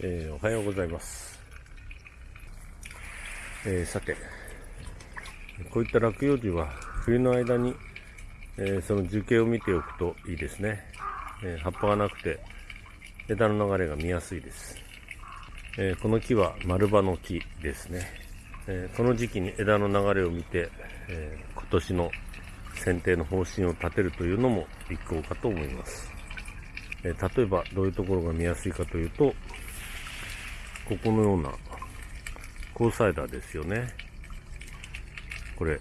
えー、おはようございます、えー、さてこういった落葉樹は冬の間に、えー、その樹形を見ておくといいですね、え葉っぱがなくて枝の流れが見やすいです、えこの木は丸葉の木ですね、えこの時期に枝の流れを見て、え今年の剪定の方針を立てるというのも一向かと思います、例えばどういうところが見やすいかというとここのような交際枝ですよね。これ。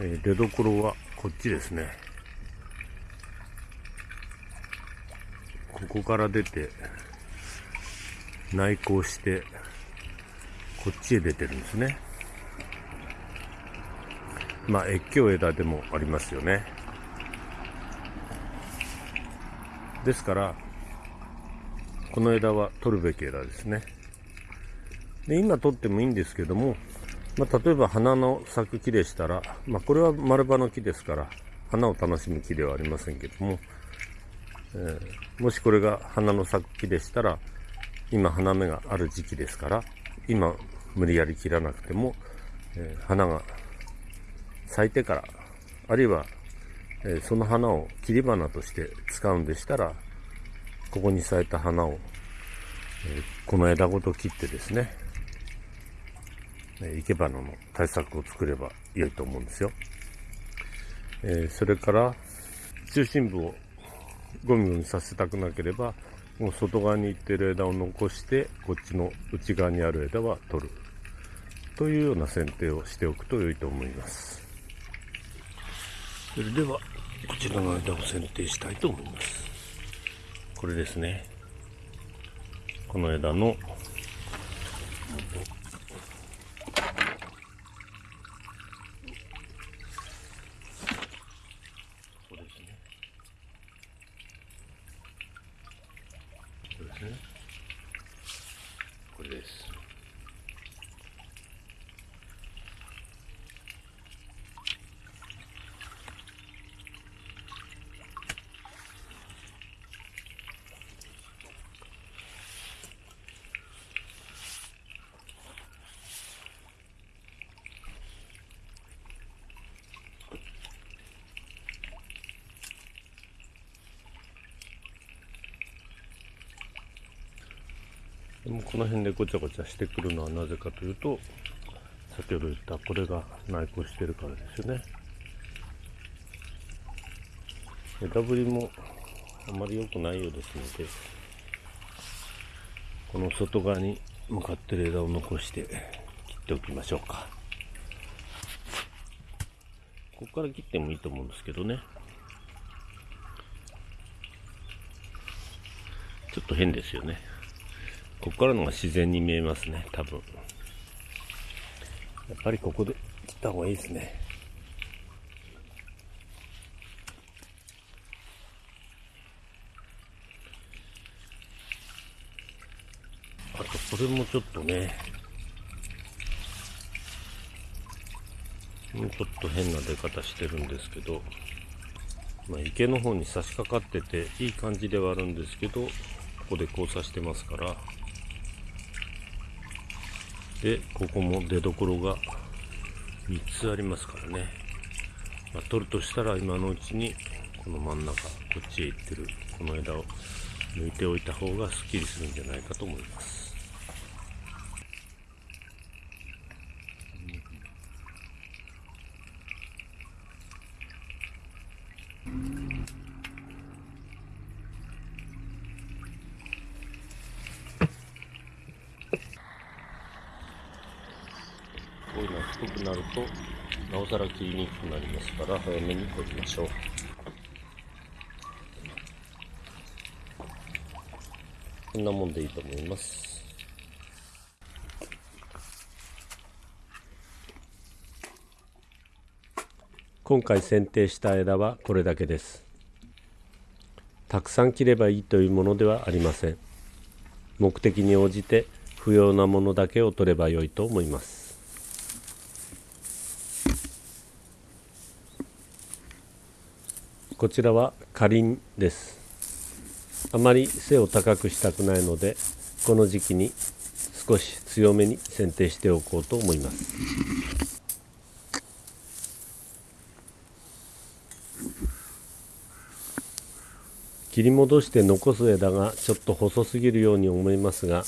えー、出どころはこっちですね。ここから出て内向してこっちへ出てるんですね。まあ越境枝でもありますよね。ですからこの枝は取るべき枝ですね。で今取ってもいいんですけども、まあ、例えば花の咲く木でしたら、まあ、これは丸葉の木ですから花を楽しむ木ではありませんけども、えー、もしこれが花の咲く木でしたら今花芽がある時期ですから今無理やり切らなくても、えー、花が咲いてからあるいはえその花を切り花として使うんでしたら、ここに咲いた花を、えこの枝ごと切ってですね、生け花の対策を作れば良いと思うんですよ。えそれから、中心部をゴミゴミさせたくなければ、もう外側に行ってる枝を残して、こっちの内側にある枝は取る。というような剪定をしておくと良いと思います。それではこちらの枝を剪定したいと思います。これですね。この枝のこれですでもこの辺でごちゃごちゃしてくるのはなぜかというと先ほど言ったこれが内向してるからですよね。枝ぶりもあまり良くないようですのでこの外側に向かってる枝を残して切っておきましょうか。ここから切ってもいいと思うんですけどね。ちょっと変ですよね。ここからのが自然に見えますね、多分。やっぱりここで切った方がいいですね。あと、これもちょっとね、もうちょっと変な出方してるんですけど、まあ、池の方に差し掛かってていい感じではあるんですけど、ここで交差してますから、でここも出どころが3つありますからね、まあ、取るとしたら今のうちにこの真ん中こっちへ行ってるこの枝を抜いておいた方がすっきりするんじゃないかと思います。くなるとなおさら切りにくくなりますから早めに取りましょう。こんなもんでいいと思います。今回剪定した枝はこれだけです。たくさん切ればいいというものではありません。目的に応じて不要なものだけを取ればよいと思います。こちらはかりんです。あまり背を高くしたくないのでこの時期に少し強めに剪定しておこうと思います。切り戻して残す枝がちょっと細すぎるように思いますが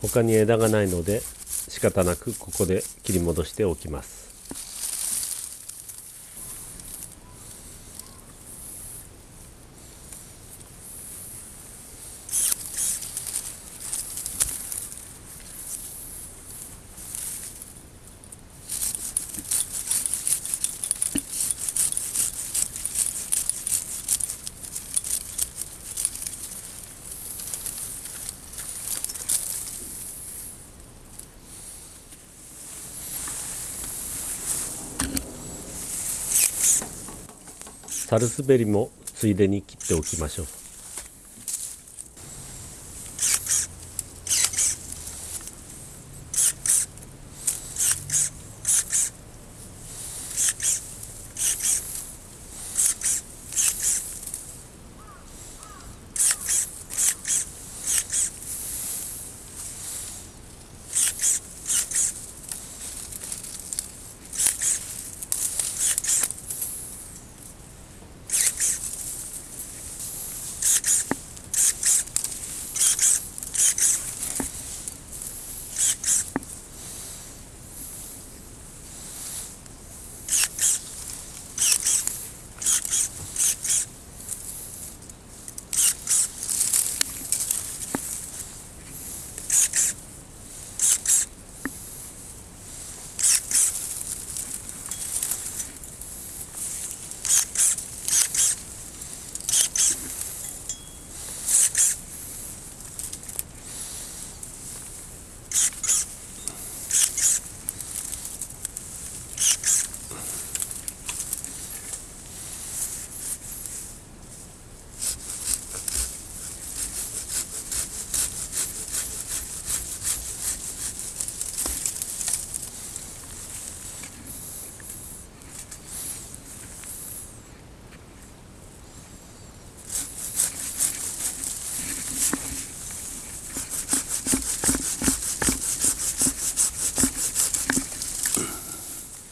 他に枝がないので仕方なくここで切り戻しておきます。サルスベリもついでに切っておきましょう。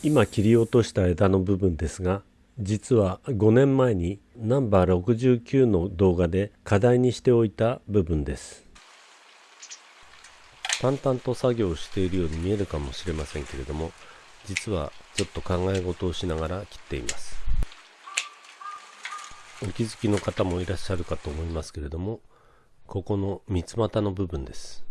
今切り落とした枝の部分ですが実は5年前にナンバー69の動画で課題にしておいた部分です。淡々と作業をしているように見えるかもしれませんけれども実はちょっと考え事をしながら切っています。お気づきの方もいらっしゃるかと思いますけれどもここの三つ股の部分です。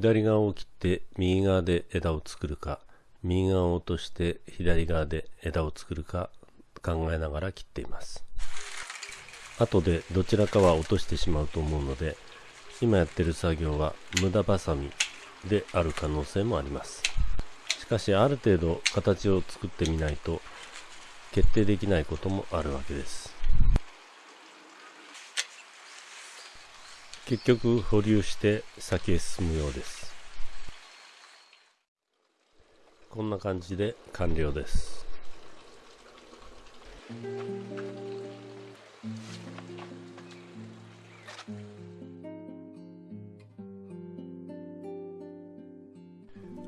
左側を切って右側で枝を作るか右側を落として左側で枝を作るか考えながら切っています。後でどちらかは落としてしまうと思うので今やってる作業は無駄バサミである可能性もあります。しかしある程度形を作ってみないと決定できないこともあるわけです。結局保留して先へ進むようです。こんな感じで完了です。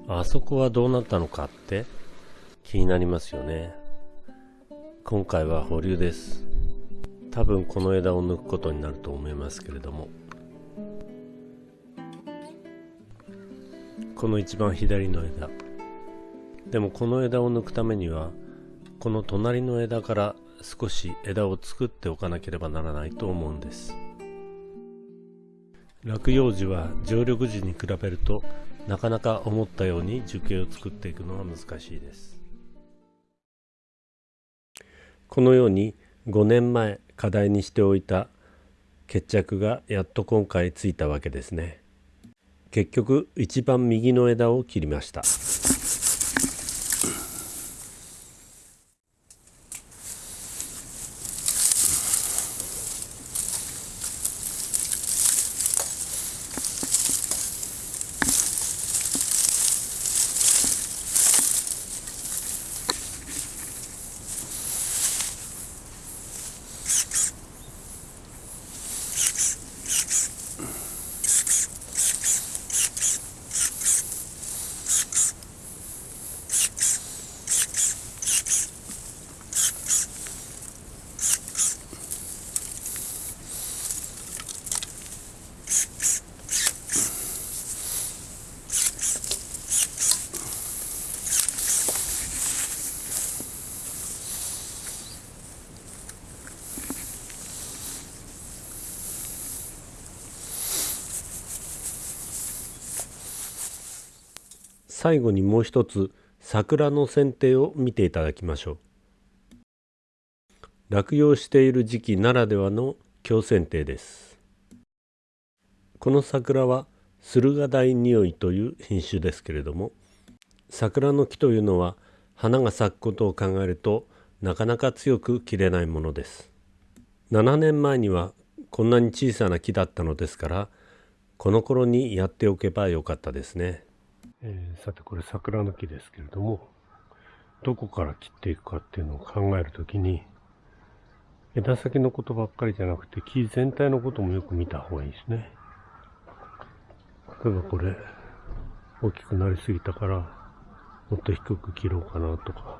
あそこはどうなったのかって気になりますよね。今回は保留です。多分この枝を抜くことになると思いますけれども。この一番左の枝。でもこの枝を抜くためにはこの隣の枝から少し枝を作っておかなければならないと思うんです。落葉樹は常緑樹に比べるとなかなか思ったように樹形を作っていくのは難しいです。このように5年前課題にしておいた決着がやっと今回ついたわけですね。結局一番右の枝を切りました。最後にもう一つ桜の剪定を見ていただきましょう。落葉している時期ならではの強剪定です。この桜は駿河台匂いという品種ですけれども桜の木というのは花が咲くことを考えるとなかなか強く切れないものです。7年前にはこんなに小さな木だったのですからこの頃にやっておけばよかったですね、えー、さてこれ桜の木ですけれどもどこから切っていくかっていうのを考えるときに枝先のことばっかりじゃなくて木全体のこともよく見た方がいいですね。例えばこれ大きくなりすぎたからもっと低く切ろうかなとか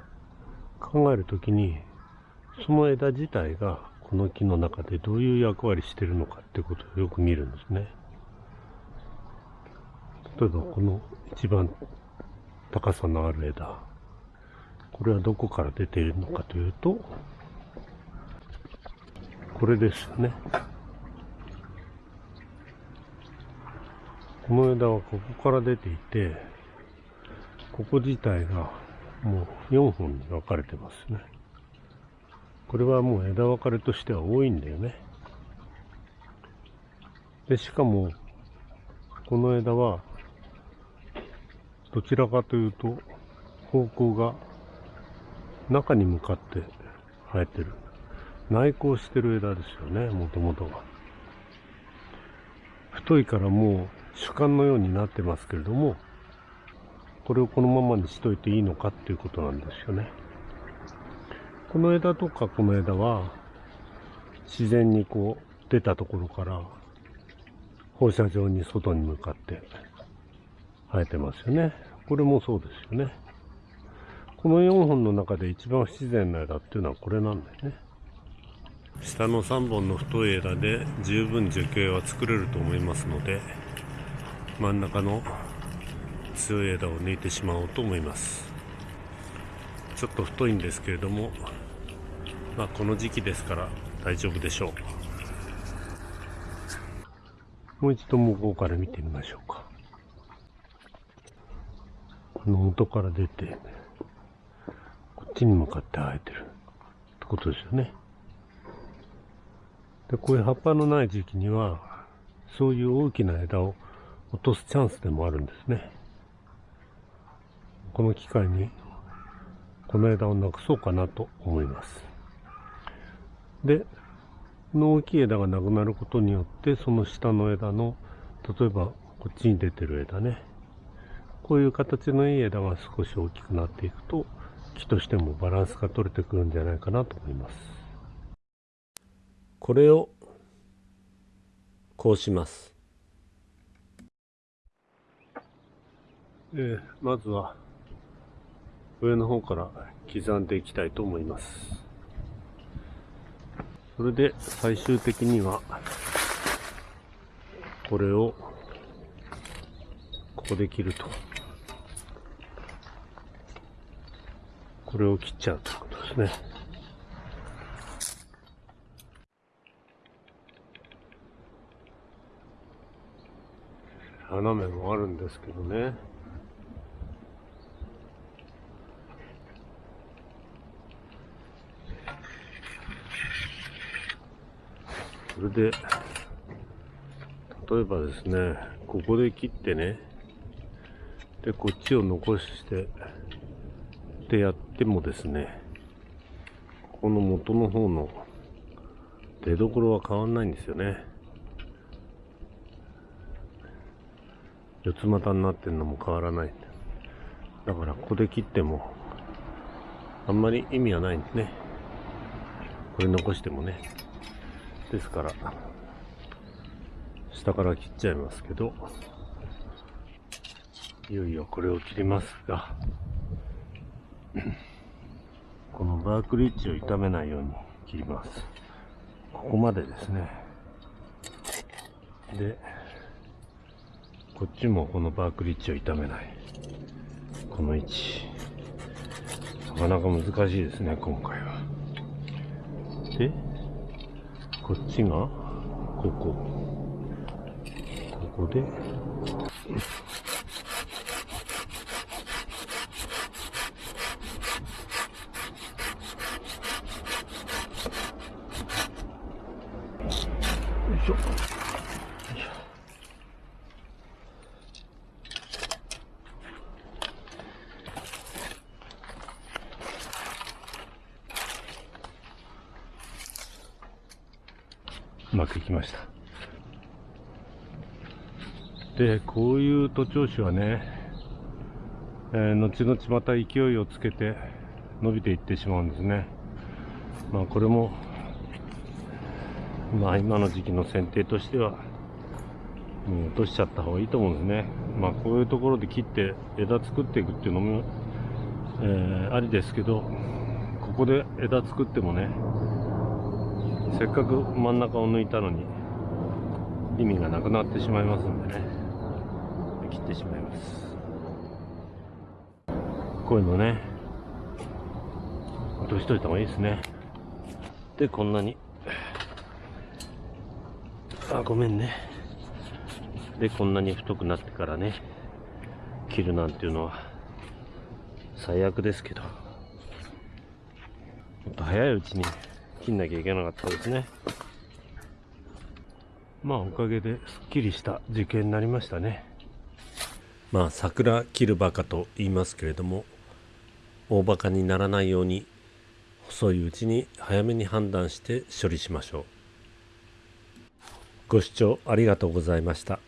考えるときにその枝自体がこの木の中でどういう役割してるのかってことをよく見るんですね。例えばこの一番高さのある枝。これはどこから出ているのかというとこれですね。この枝はここから出ていてここ自体がもう4本に分かれてますね。これはもう枝分かれとしては多いんだよね。でしかもこの枝はどちらかというと方向が中に向かって生えてる。内向してる枝ですよねもともとが太いからもう主幹のようになってますけれどもこれをこのままにしといていいのかっていうことなんですよね。この枝とかこの枝は自然にこう出たところから放射状に外に向かって生えてますよね。これもそうですよね。この4本の中で一番不自然な枝っていうのはこれなんだよね。下の3本の太い枝で十分樹形は作れると思いますので真ん中の強い枝を抜いてしまおうと思いますちょっと太いんですけれどもまあこの時期ですから大丈夫でしょうもう一度向こうから見てみましょうかこの元から出て、こっちに向かって生えてるってことですよね。で、こういう葉っぱのない時期には、そういう大きな枝を落とすチャンスでもあるんですね。この機会に、この枝をなくそうかなと思います。で、この大きい枝がなくなることによって、その下の枝の、例えばこっちに出てる枝ね、こういう形のいい枝が少し大きくなっていくと木としてもバランスが取れてくるんじゃないかなと思います。これをこうします。えまずは上の方から刻んでいきたいと思います。それで最終的にはこれをここで切るとこれを切っちゃうということですね。斜めもあるんですけどね。それで、例えばですね、ここで切ってね、で、こっちを残して、でやってもですね、この元の方の出どころは変わんないんですよね。四つ股になってるのも変わらない。だからここで切ってもあんまり意味はないんですね。これ残してもね。ですから、下から切っちゃいますけど、いよいよこれを切りますが、このバークリッジを傷めないように切ります。ここまでですね。で、こっちもこのバークリッジを傷めない。この位置。なかなか難しいですね、今回は。で、こっちが、ここ。ここで、うまくいきました。でこういう徒長枝はね、えー、後々また勢いをつけて伸びていってしまうんですね。まあこれもまあ今の時期の剪定としてはもう落としちゃった方がいいと思うんですね。まあこういうところで切って枝作っていくっていうのも、えー、ありですけどここで枝作ってもねせっかく真ん中を抜いたのに意味がなくなってしまいますんでね。切ってしまいます。こういうのね落としといた方がいいですね。でこんなに。あごめんね。でこんなに太くなってからね切るなんていうのは最悪ですけど。もっと早いうちに切んなきゃいけなかったですね。まあおかげですっきりした受験になりましたね。まあ桜切るバカと言いますけれども大バカにならないように細いうちに早めに判断して処理しましょう。ご視聴ありがとうございました。